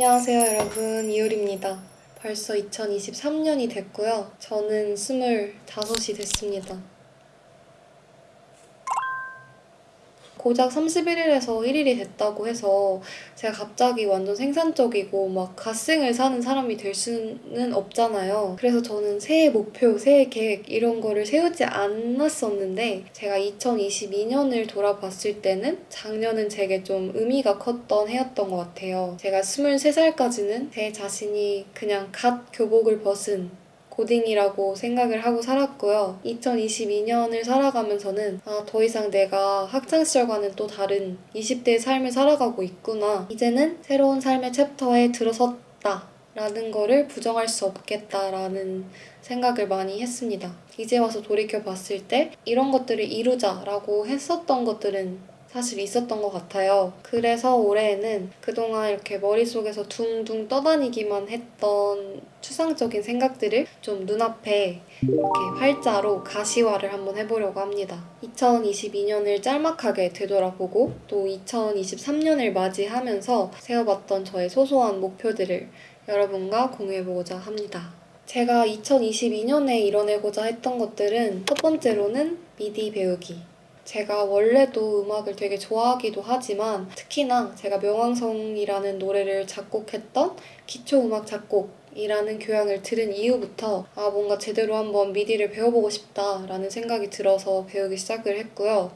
안녕하세요 여러분 이효리입니다. 벌써 2023년이 됐고요. 저는 25이 됐습니다. 고작 31일에서 1일이 됐다고 해서 제가 갑자기 완전 생산적이고 막 갓생을 사는 사람이 될 수는 없잖아요. 그래서 저는 새해 목표, 새해 계획 이런 거를 세우지 않았었는데 제가 2022년을 돌아봤을 때는 작년은 제게 좀 의미가 컸던 해였던 것 같아요. 제가 23살까지는 제 자신이 그냥 갓 교복을 벗은 고딩이라고 생각을 하고 살았고요. 2022년을 살아가면서는 아, 더 이상 내가 학창시절과는 또 다른 20대의 삶을 살아가고 있구나. 이제는 새로운 삶의 챕터에 들어섰다. 라는 거를 부정할 수 없겠다라는 생각을 많이 했습니다. 이제 와서 돌이켜 봤을 때 이런 것들을 이루자라고 했었던 것들은 사실 있었던 것 같아요. 그래서 올해에는 그동안 이렇게 머릿속에서 둥둥 떠다니기만 했던 추상적인 생각들을 좀 눈앞에 이렇게 활자로 가시화를 한번 해보려고 합니다. 2022년을 짤막하게 되돌아보고 또 2023년을 맞이하면서 세워봤던 저의 소소한 목표들을 여러분과 공유해보고자 합니다. 제가 2022년에 이뤄내고자 했던 것들은 첫 번째로는 미디 배우기. 제가 원래도 음악을 되게 좋아하기도 하지만 특히나 제가 명왕성이라는 노래를 작곡했던 기초음악 작곡 이라는 교양을 들은 이후부터 아 뭔가 제대로 한번 미디를 배워보고 싶다라는 생각이 들어서 배우기 시작을 했고요.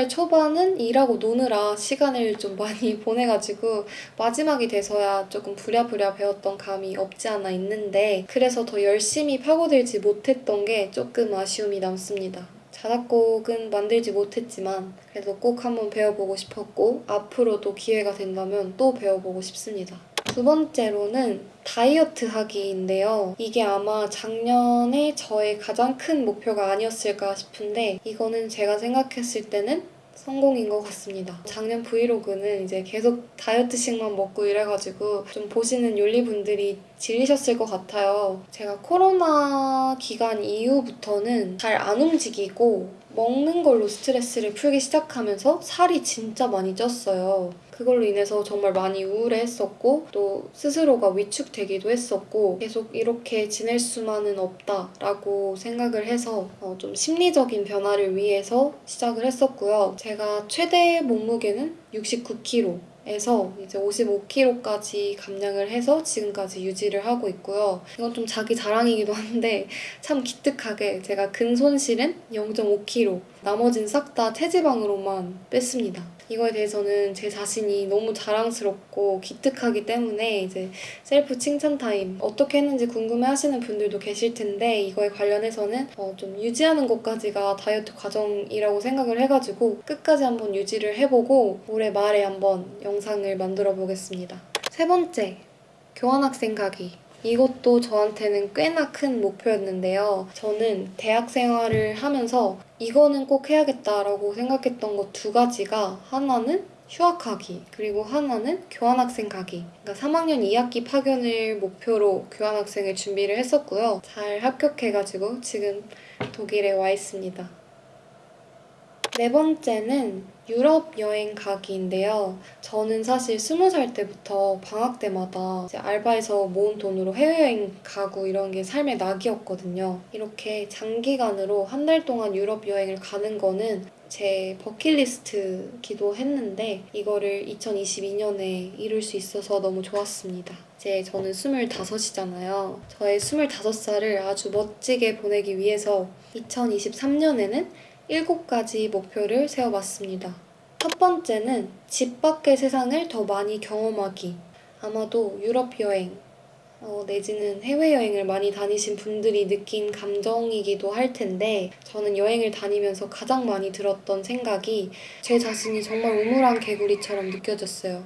생활의 초반은 일하고 노느라 시간을 좀 많이 보내가지고 마지막이 돼서야 조금 부랴부랴 배웠던 감이 없지 않아 있는데 그래서 더 열심히 파고들지 못했던 게 조금 아쉬움이 남습니다. 자작곡은 만들지 못했지만 그래도 꼭 한번 배워보고 싶었고 앞으로도 기회가 된다면 또 배워보고 싶습니다. 두 번째로는 다이어트 하기인데요. 이게 아마 작년에 저의 가장 큰 목표가 아니었을까 싶은데 이거는 제가 생각했을 때는 성공인 것 같습니다. 작년 브이로그는 이제 계속 다이어트식만 먹고 이래가지고 좀 보시는 윤리분들이 질리셨을 것 같아요. 제가 코로나 기간 이후부터는 잘 안 움직이고 먹는 걸로 스트레스를 풀기 시작하면서 살이 진짜 많이 쪘어요. 그걸로 인해서 정말 많이 우울해했었고 또 스스로가 위축되기도 했었고 계속 이렇게 지낼 수만은 없다라고 생각을 해서 어, 좀 심리적인 변화를 위해서 시작을 했었고요. 제가 최대 몸무게는 69kg. 에서 이제 55kg까지 감량을 해서 지금까지 유지를 하고 있고요. 이건 좀 자기 자랑이기도 한데 참 기특하게 제가 근손실은 0.5kg, 나머진 싹 다 체지방으로만 뺐습니다. 이거에 대해서는 제 자신이 너무 자랑스럽고 기특하기 때문에 이제 셀프 칭찬 타임 어떻게 했는지 궁금해 하시는 분들도 계실 텐데 이거에 관련해서는 어, 좀 유지하는 것까지가 다이어트 과정이라고 생각을 해가지고 끝까지 한번 유지를 해보고 올해 말에 한번 영상을 만들어 보겠습니다. 세 번째, 교환학생 가기. 이것도 저한테는 꽤나 큰 목표였는데요. 저는 대학 생활을 하면서 이거는 꼭 해야겠다라고 생각했던 것 두 가지가 하나는 휴학하기 그리고 하나는 교환학생 가기 그러니까 3학년 2학기 파견을 목표로 교환학생을 준비를 했었고요. 잘 합격해가지고 지금 독일에 와 있습니다. 네 번째는 유럽 여행 가기인데요. 저는 사실 스무 살 때부터 방학 때마다 이제 알바해서 모은 돈으로 해외여행 가고 이런 게 삶의 낙이었거든요. 이렇게 장기간으로 한 달 동안 유럽 여행을 가는 거는 제 버킷리스트기도 했는데 이거를 2022년에 이룰 수 있어서 너무 좋았습니다. 이제 저는 25이잖아요. 저의 25살을 아주 멋지게 보내기 위해서 2023년에는 7가지 목표를 세워봤습니다. 첫 번째는 집 밖의 세상을 더 많이 경험하기. 아마도 유럽 여행, 어, 내지는 해외여행을 많이 다니신 분들이 느낀 감정이기도 할 텐데 저는 여행을 다니면서 가장 많이 들었던 생각이 제 자신이 정말 우물한 개구리처럼 느껴졌어요.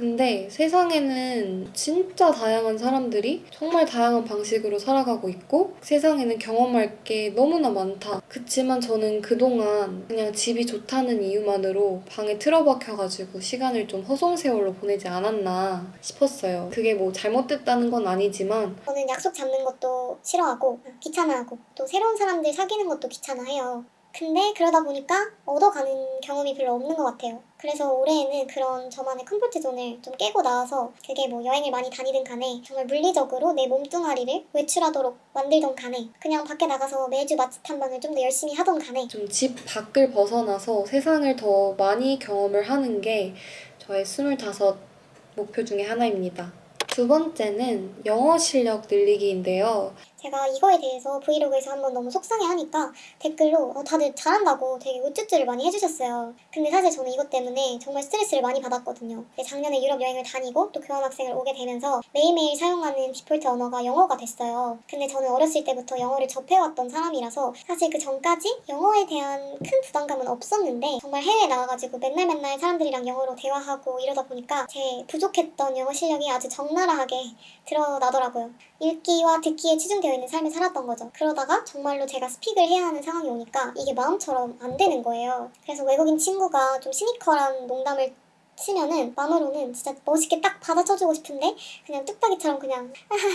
근데 세상에는 진짜 다양한 사람들이 정말 다양한 방식으로 살아가고 있고 세상에는 경험할 게 너무나 많다. 그치만 저는 그동안 그냥 집이 좋다는 이유만으로 방에 틀어박혀가지고 시간을 좀 허송세월로 보내지 않았나 싶었어요. 그게 뭐 잘못됐다는 건 아니지만 저는 약속 잡는 것도 싫어하고 귀찮아하고 또 새로운 사람들 사귀는 것도 귀찮아해요. 근데 그러다 보니까 얻어가는 경험이 별로 없는 것 같아요. 그래서 올해에는 그런 저만의 comfort zone을 좀 깨고 나와서 그게 뭐 여행을 많이 다니든 간에 정말 물리적으로 내 몸뚱아리를 외출하도록 만들던 간에 그냥 밖에 나가서 매주 맛집 탐방을 좀 더 열심히 하던 간에 좀 집 밖을 벗어나서 세상을 더 많이 경험을 하는 게 저의 25 목표 중에 하나입니다. 두 번째는 영어 실력 늘리기인데요. 제가 이거에 대해서 브이로그에서 한번 너무 속상해하니까 댓글로 어, 다들 잘한다고 되게 우쭈쭈를 많이 해주셨어요. 근데 사실 저는 이것 때문에 정말 스트레스를 많이 받았거든요. 작년에 유럽 여행을 다니고 또 교환학생을 오게 되면서 매일매일 사용하는 디폴트 언어가 영어가 됐어요. 근데 저는 어렸을 때부터 영어를 접해왔던 사람이라서 사실 그 전까지 영어에 대한 큰 부담감은 없었는데 정말 해외에 나가가지고 맨날 맨날 사람들이랑 영어로 대화하고 이러다 보니까 제 부족했던 영어 실력이 아주 적나라하게 드러나더라고요. 읽기와 듣기에 치중되어 있는 삶을 살았던 거죠. 그러다가 정말로 제가 스픽을 해야 하는 상황이 오니까 이게 마음처럼 안 되는 거예요. 그래서 외국인 친구가 좀 시니컬한 농담을 치면은 마음으로는 진짜 멋있게 딱 받아쳐주고 싶은데 그냥 뚝딱이처럼 그냥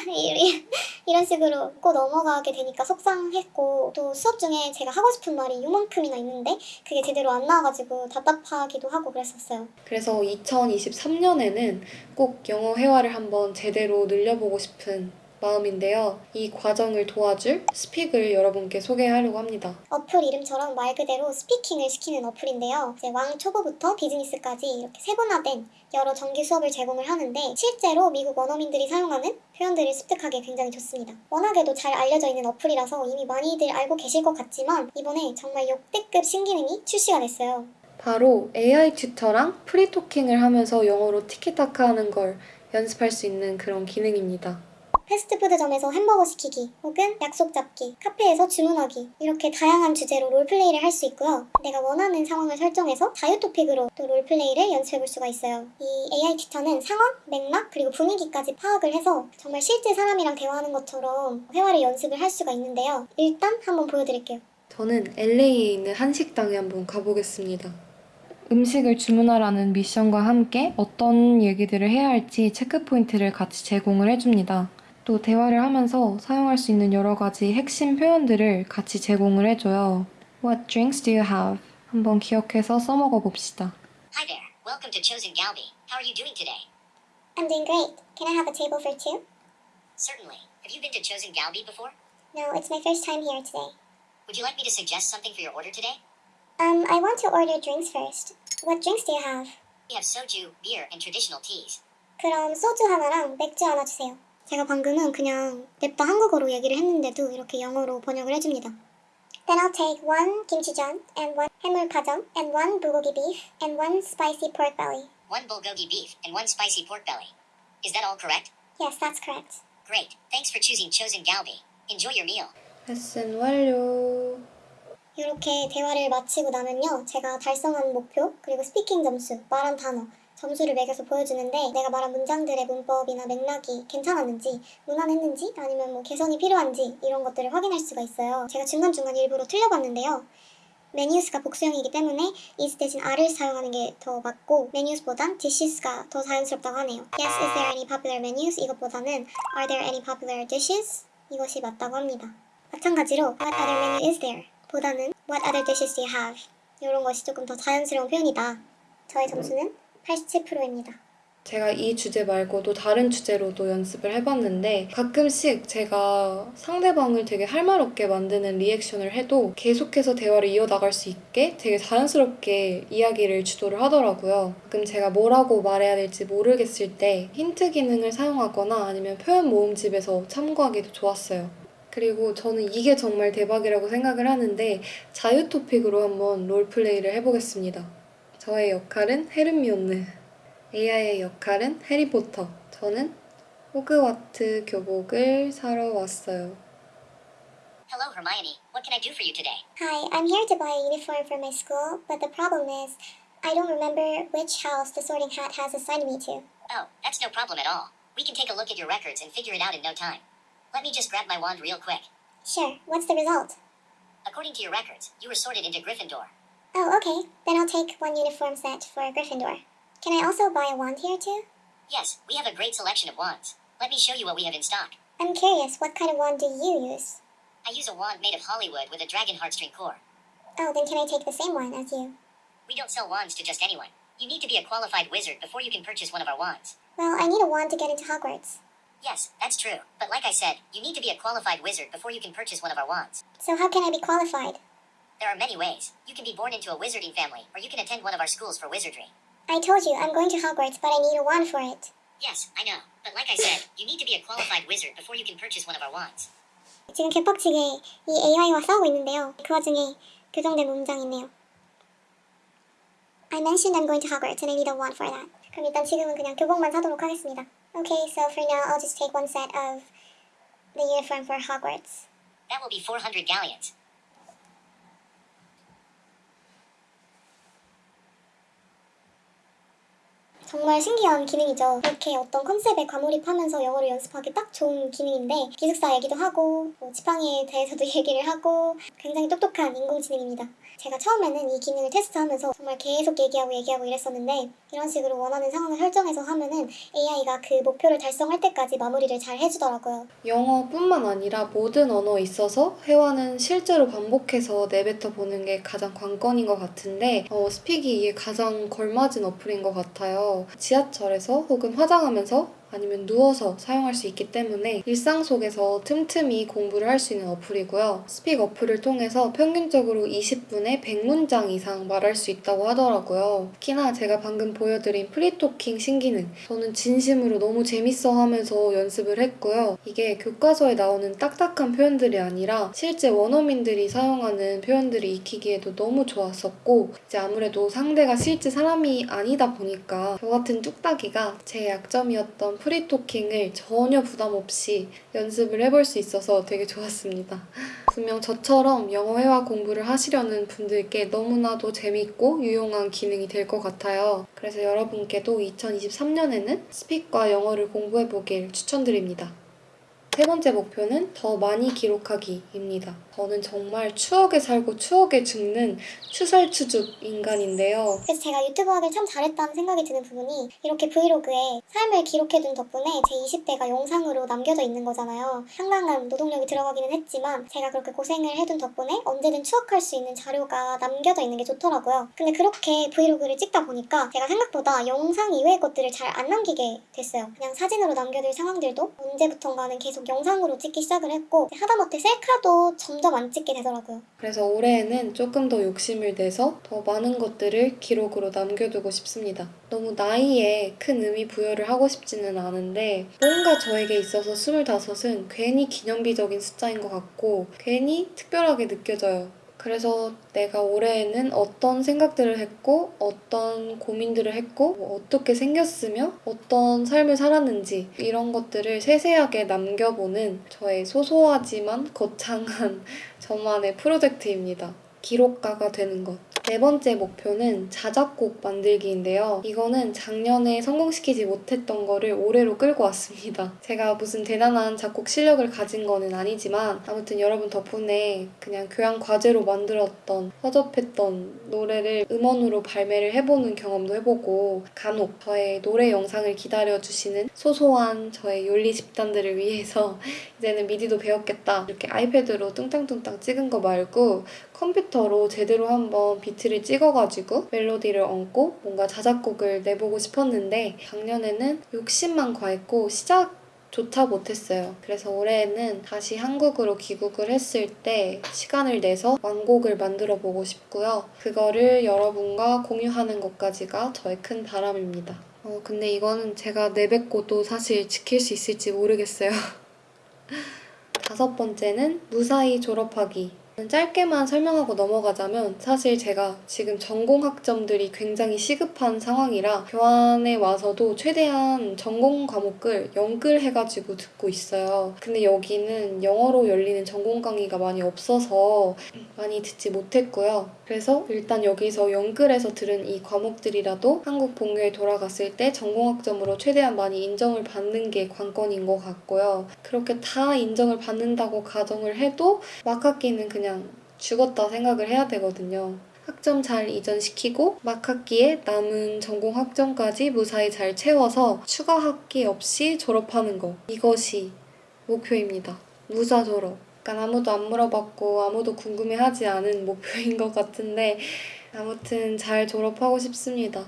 이- 이런 식으로 웃고 넘어가게 되니까 속상했고 또 수업 중에 제가 하고 싶은 말이 요만큼이나 있는데 그게 제대로 안 나와가지고 답답하기도 하고 그랬었어요. 그래서 2023년에는 꼭 영어 회화를 한번 제대로 늘려보고 싶은 마음인데요. 이 과정을 도와줄 스픽을 여러분께 소개하려고 합니다. 어플 이름처럼 말 그대로 스피킹을 시키는 어플인데요. 이제 왕 초보부터 비즈니스까지 이렇게 세분화된 여러 정기 수업을 제공을 하는데 실제로 미국 원어민들이 사용하는 표현들을 습득하기 굉장히 좋습니다. 워낙에도 잘 알려져 있는 어플이라서 이미 많이들 알고 계실 것 같지만 이번에 정말 역대급 신기능이 출시가 됐어요. 바로 AI 튜터랑 프리토킹을 하면서 영어로 티키타카 하는 걸 연습할 수 있는 그런 기능입니다. 패스트푸드점에서 햄버거 시키기 혹은 약속 잡기, 카페에서 주문하기 이렇게 다양한 주제로 롤플레이를 할 수 있고요. 내가 원하는 상황을 설정해서 자유 토픽으로 또 롤플레이를 연습해 볼 수가 있어요. 이 AI 튜터는 상황, 맥락 그리고 분위기까지 파악을 해서 정말 실제 사람이랑 대화하는 것처럼 회화를 연습을 할 수가 있는데요. 일단 한번 보여드릴게요. 저는 LA에 있는 한식당에 한번 가보겠습니다. 음식을 주문하라는 미션과 함께 어떤 얘기들을 해야 할지 체크포인트를 같이 제공을 해줍니다. 또 대화를 하면서 사용할 수 있는 여러 가지 핵심 표현들을 같이 제공을 해줘요. What drinks do you have? 한번 기억해서 써먹어 봅시다. Hi there. Welcome to Chosen Galbi. How are you doing today? I'm doing great. Can I have a table for two? Certainly. Have you been to Chosen Galbi before? No, it's my first time here today. Would you like me to suggest something for your order today? Um, I want to order drinks first. What drinks do you have? We have soju, beer, and traditional teas. 그럼 소주 하나랑 맥주 하나 주세요. 제가 방금은 그냥 냅다 한국어로 얘기를 했는데도 이렇게 영어로 번역을 해줍니다. Then I'll take one kimchijeon and one 해물파전 and one bulgogi beef and one spicy pork belly. One bulgogi beef and one spicy pork belly. Is that all correct? Yes, that's correct. Great. Thanks for choosing Chosen Galbi. Enjoy your meal. 레슨 완료. 이렇게 대화를 마치고 나면요. 제가 달성한 목표, 그리고 스피킹 점수, 말한 단어, 점수를 매겨서 보여주는데 내가 말한 문장들의 문법이나 맥락이 괜찮았는지, 무난했는지, 아니면 뭐 개선이 필요한지 이런 것들을 확인할 수가 있어요. 제가 중간중간 일부러 틀려봤는데요. 메뉴스가 복수형이기 때문에 is 대신 are를 사용하는 게 더 맞고 메뉴스보단 dishes가 더 자연스럽다고 하네요. Yes, is there any popular menus? 이것보다는 are there any popular dishes? 이것이 맞다고 합니다. 마찬가지로 what other menu is there? 보다는 what other dishes do you have? 이런 것이 조금 더 자연스러운 표현이다. 저의 점수는 87%입니다. 제가 이 주제 말고도 다른 주제로도 연습을 해봤는데 가끔씩 제가 상대방을 되게 할 말 없게 만드는 리액션을 해도 계속해서 대화를 이어나갈 수 있게 되게 자연스럽게 이야기를 주도를 하더라고요. 가끔 제가 뭐라고 말해야 될지 모르겠을 때 힌트 기능을 사용하거나 아니면 표현 모음집에서 참고하기도 좋았어요. 그리고 저는 이게 정말 대박이라고 생각을 하는데 자유 토픽으로 한번 롤플레이를 해보겠습니다. 저의 역할은 헤르미온느. AI의 역할은 해리포터. 저는 호그와트 교복을 사러 왔어요. Hello, Hermione. What can I do for you today? Hi, I'm here to buy a uniform for my school, but the problem is, I don't remember which house the sorting hat has assigned me to. Oh, that's no problem at all. We can take a look at your records and figure it out in no time. Let me just grab my wand real quick. Sure, what's the result? According to your records, you were sorted into Gryffindor. Oh, okay. Then I'll take one uniform set for Gryffindor. Can I also buy a wand here too? Yes, we have a great selection of wands. Let me show you what we have in stock. I'm curious, what kind of wand do you use? I use a wand made of Hollywood with a dragon heartstring core. Oh, then can I take the same one as you? We don't sell wands to just anyone. You need to be a qualified wizard before you can purchase one of our wands. Well, I need a wand to get into Hogwarts. Yes, that's true. But like I said, you need to be a qualified wizard before you can purchase one of our wands. So how can I be qualified? There are many ways. You can be born into a wizarding family, or you can attend one of our schools for wizardry. I told you, I'm going to Hogwarts, but I need a wand for it. Yes, I know. But like I said, you need to be a qualified wizard before you can purchase one of our wands. 지금 개빡치게 이 AI와 싸우고 있는데요. 그 와중에 교정된 문장이 있네요. I mentioned I'm going to Hogwarts and I need a wand for that. 그럼 일단 지금은 그냥 교복만 사도록 하겠습니다. Okay, so for now I'll just take one set of the uniform for Hogwarts. That will be 400 galleons. 정말 신기한 기능이죠. 이렇게 어떤 컨셉에 과몰입하면서 영어를 연습하기 딱 좋은 기능인데 기숙사 얘기도 하고 뭐 지팡이에 대해서도 얘기를 하고 굉장히 똑똑한 인공지능입니다. 제가 처음에는 이 기능을 테스트하면서 정말 계속 얘기하고 얘기하고 이랬었는데 이런 식으로 원하는 상황을 설정해서 하면은 AI가 그 목표를 달성할 때까지 마무리를 잘 해주더라고요. 영어뿐만 아니라 모든 언어에 있어서 회화는 실제로 반복해서 내뱉어 보는 게 가장 관건인 것 같은데 어, Speak이 이게 가장 걸맞은 어플인 것 같아요. 지하철에서 혹은 화장하면서 아니면 누워서 사용할 수 있기 때문에 일상 속에서 틈틈이 공부를 할 수 있는 어플이고요. Speak 어플을 통해서 평균적으로 20분에 100문장 이상 말할 수 있다고 하더라고요. 특히나 제가 방금 보여드린 프리토킹 신기능 저는 진심으로 너무 재밌어 하면서 연습을 했고요. 이게 교과서에 나오는 딱딱한 표현들이 아니라 실제 원어민들이 사용하는 표현들이 익히기에도 너무 좋았었고 이제 아무래도 상대가 실제 사람이 아니다 보니까 저 같은 뚝딱이가 제 약점이었던 프리토킹을 전혀 부담 없이 연습을 해볼 수 있어서 되게 좋았습니다. 분명 저처럼 영어 회화 공부를 하시려는 분들께 너무나도 재밌고 유용한 기능이 될 것 같아요. 그래서 여러분께도 2023년에는 스픽과 영어를 공부해보길 추천드립니다. 세 번째 목표는 더 많이 기록하기입니다. 저는 정말 추억에 살고 추억에 죽는 추살추죽 인간인데요. 그래서 제가 유튜브 하길 참 잘했다는 생각이 드는 부분이 이렇게 브이로그에 삶을 기록해둔 덕분에 제 20대가 영상으로 남겨져 있는 거잖아요. 상당한 노동력이 들어가기는 했지만 제가 그렇게 고생을 해둔 덕분에 언제든 추억할 수 있는 자료가 남겨져 있는 게 좋더라고요. 근데 그렇게 브이로그를 찍다 보니까 제가 생각보다 영상 이외의 것들을 잘 안 남기게 됐어요. 그냥 사진으로 남겨둘 상황들도 언제부턴가는 계속 영상으로 찍기 시작을 했고 하다못해 셀카도 점점 안 찍게 되더라고요. 그래서 올해에는 조금 더 욕심을 내서 더 많은 것들을 기록으로 남겨두고 싶습니다. 너무 나이에 큰 의미 부여를 하고 싶지는 않은데 뭔가 저에게 있어서 25은 괜히 기념비적인 숫자인 것 같고 괜히 특별하게 느껴져요. 그래서 내가 올해에는 어떤 생각들을 했고 어떤 고민들을 했고 뭐 어떻게 생겼으며 어떤 삶을 살았는지 이런 것들을 세세하게 남겨보는 저의 소소하지만 거창한 저만의 프로젝트입니다. 기록가가 되는 것. 네 번째 목표는 자작곡 만들기인데요. 이거는 작년에 성공시키지 못했던 거를 올해로 끌고 왔습니다. 제가 무슨 대단한 작곡 실력을 가진 거는 아니지만 아무튼 여러분 덕분에 그냥 교양 과제로 만들었던 허접했던 노래를 음원으로 발매를 해보는 경험도 해보고 간혹 저의 노래 영상을 기다려주시는 소소한 저의 윤리 집단들을 위해서 이제는 미디도 배웠겠다. 이렇게 아이패드로 뚱땅뚱땅 찍은 거 말고 컴퓨터로 제대로 한번 비트를 찍어가지고 멜로디를 얹고 뭔가 자작곡을 내보고 싶었는데 작년에는 욕심만 과했고 시작조차 못했어요. 그래서 올해에는 다시 한국으로 귀국을 했을 때 시간을 내서 완곡을 만들어 보고 싶고요. 그거를 여러분과 공유하는 것까지가 저의 큰 바람입니다. 어, 근데 이거는 제가 내뱉고도 사실 지킬 수 있을지 모르겠어요. 다섯 번째는 무사히 졸업하기. 짧게만 설명하고 넘어가자면 사실 제가 지금 전공 학점들이 굉장히 시급한 상황이라 교환에 와서도 최대한 전공 과목을 연끌해가지고 듣고 있어요. 근데 여기는 영어로 열리는 전공 강의가 많이 없어서 많이 듣지 못했고요. 그래서 일단 여기서 연끌해서 들은 이 과목들이라도 한국 본교에 돌아갔을 때 전공 학점으로 최대한 많이 인정을 받는 게 관건인 것 같고요. 그렇게 다 인정을 받는다고 가정을 해도 막 학기는 그냥 죽었다 생각을 해야 되거든요. 학점 잘 이전시키고 막 학기에 남은 전공 학점까지 무사히 잘 채워서 추가 학기 없이 졸업하는 거. 이것이 목표입니다. 무사 졸업. 약간 아무도 안 물어봤고 아무도 궁금해하지 않은 목표인 것 같은데 아무튼 잘 졸업하고 싶습니다.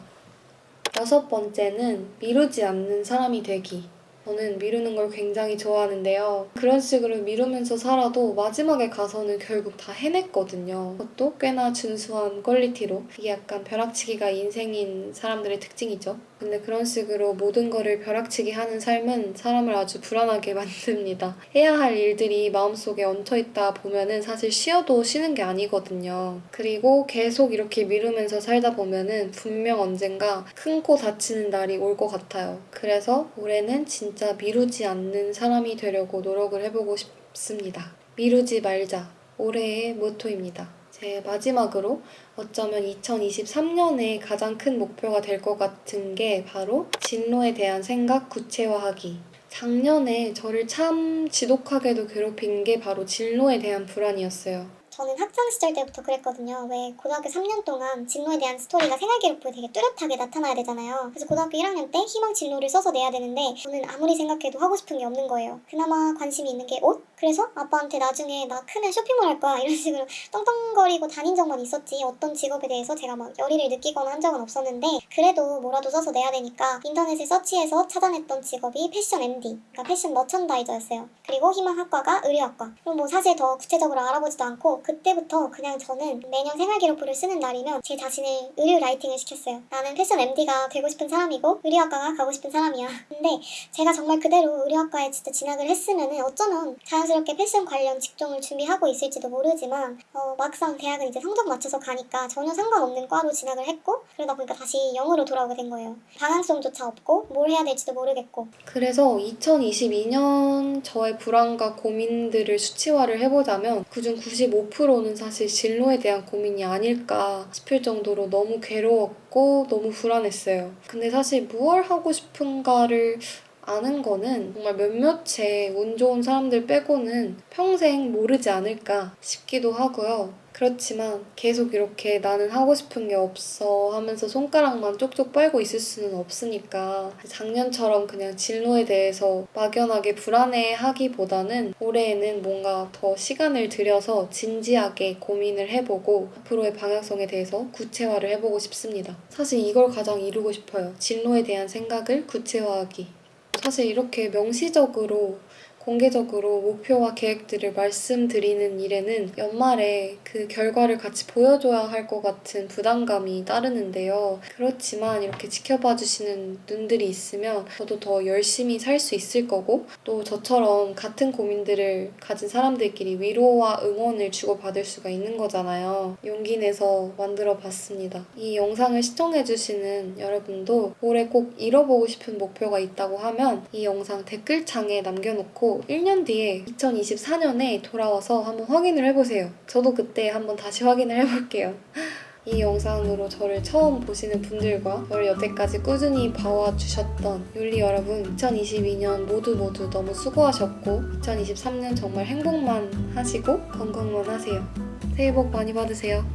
여섯 번째는 미루지 않는 사람이 되기. 저는 미루는 걸 굉장히 좋아하는데요. 그런 식으로 미루면서 살아도 마지막에 가서는 결국 다 해냈거든요. 그것도 꽤나 준수한 퀄리티로. 이게 약간 벼락치기가 인생인 사람들의 특징이죠. 근데 그런 식으로 모든 거를 벼락치기 하는 삶은 사람을 아주 불안하게 만듭니다. 해야 할 일들이 마음속에 얹혀있다 보면은 사실 쉬어도 쉬는 게 아니거든요. 그리고 계속 이렇게 미루면서 살다 보면은 분명 언젠가 큰 코 다치는 날이 올 것 같아요. 그래서 올해는 진짜 미루지 않는 사람이 되려고 노력을 해보고 싶습니다. 미루지 말자. 올해의 모토입니다. 제 마지막으로 어쩌면 2023년에 가장 큰 목표가 될 것 같은 게 바로 진로에 대한 생각 구체화하기. 작년에 저를 참 지독하게도 괴롭힌 게 바로 진로에 대한 불안이었어요. 저는 학창 시절 때부터 그랬거든요. 왜 고등학교 3년 동안 진로에 대한 스토리가 생활기록부에 되게 뚜렷하게 나타나야 되잖아요. 그래서 고등학교 1학년 때 희망 진로를 써서 내야 되는데 저는 아무리 생각해도 하고 싶은 게 없는 거예요. 그나마 관심이 있는 게 옷? 그래서 아빠한테 나중에 나 크면 쇼핑몰 할 거야 이런 식으로 떵떵거리고 다닌 적만 있었지 어떤 직업에 대해서 제가 막 열의를 느끼거나 한 적은 없었는데 그래도 뭐라도 써서 내야 되니까 인터넷에 서치해서 찾아냈던 직업이 패션 MD, 그러니까 패션 머천다이저였어요. 그리고 희망학과가 의류학과. 그럼 뭐 사실 더 구체적으로 알아보지도 않고 그때부터 그냥 저는 매년 생활기록부를 쓰는 날이면 제 자신을 의류 라이팅을 시켰어요. 나는 패션 MD가 되고 싶은 사람이고 의류학과가 가고 싶은 사람이야. 근데 제가 정말 그대로 의류학과에 진짜 진학을 했으면은 어쩌면 자연 스럽게 패션 관련 직종을 준비하고 있을지도 모르지만 어, 막상 대학은 이제 성적 맞춰서 가니까 전혀 상관없는 과로 진학을 했고 그러다 보니까 다시 영으로 돌아오게 된 거예요. 방향성조차 없고 뭘 해야 될지도 모르겠고 그래서 2022년 저의 불안과 고민들을 수치화를 해보자면 그중 95%는 사실 진로에 대한 고민이 아닐까 싶을 정도로 너무 괴로웠고 너무 불안했어요. 근데 사실 무얼 하고 싶은가를 아는 거는 정말 몇몇의 운 좋은 사람들 빼고는 평생 모르지 않을까 싶기도 하고요. 그렇지만 계속 이렇게 나는 하고 싶은 게 없어 하면서 손가락만 쪽쪽 빨고 있을 수는 없으니까 작년처럼 그냥 진로에 대해서 막연하게 불안해 하기보다는 올해에는 뭔가 더 시간을 들여서 진지하게 고민을 해보고 앞으로의 방향성에 대해서 구체화를 해보고 싶습니다. 사실 이걸 가장 이루고 싶어요. 진로에 대한 생각을 구체화하기. 사실 이렇게 명시적으로 공개적으로 목표와 계획들을 말씀드리는 일에는 연말에 그 결과를 같이 보여줘야 할 것 같은 부담감이 따르는데요. 그렇지만 이렇게 지켜봐 주시는 눈들이 있으면 저도 더 열심히 살 수 있을 거고 또 저처럼 같은 고민들을 가진 사람들끼리 위로와 응원을 주고받을 수가 있는 거잖아요. 용기 내서 만들어 봤습니다. 이 영상을 시청해 주시는 여러분도 올해 꼭 이뤄보고 싶은 목표가 있다고 하면 이 영상 댓글창에 남겨놓 고 1년 뒤에 2024년에 돌아와서 한번 확인을 해보세요. 저도 그때 한번 다시 확인을 해볼게요. 이 영상으로 저를 처음 보시는 분들과 저를 여태까지 꾸준히 봐와주셨던 윤리 여러분 2022년 모두 모두 너무 수고하셨고 2023년 정말 행복만 하시고 건강만 하세요. 새해 복 많이 받으세요.